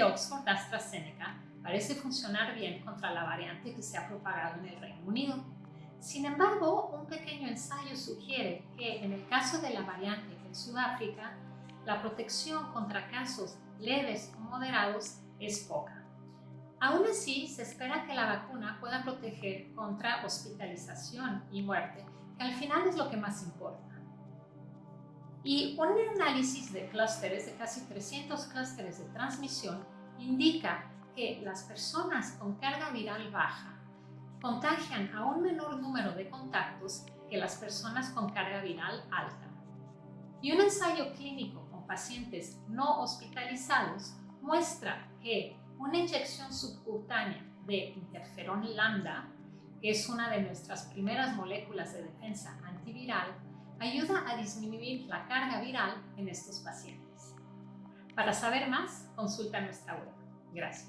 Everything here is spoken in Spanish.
Oxford AstraZeneca parece funcionar bien contra la variante que se ha propagado en el Reino Unido. Sin embargo, un pequeño ensayo sugiere que en el caso de la variante en Sudáfrica, la protección contra casos leves o moderados es poca. Aún así, se espera que la vacuna pueda proteger contra hospitalización y muerte, que al final es lo que más importa. Y un análisis de clústeres, de casi 300 clústeres de transmisión, indica que las personas con carga viral baja contagian a un menor número de contactos que las personas con carga viral alta. Y un ensayo clínico con pacientes no hospitalizados muestra que una inyección subcutánea de interferón lambda, que es una de nuestras primeras moléculas de defensa antiviral, ayuda a disminuir la carga viral en estos pacientes. Para saber más, consulta nuestra web. Gracias.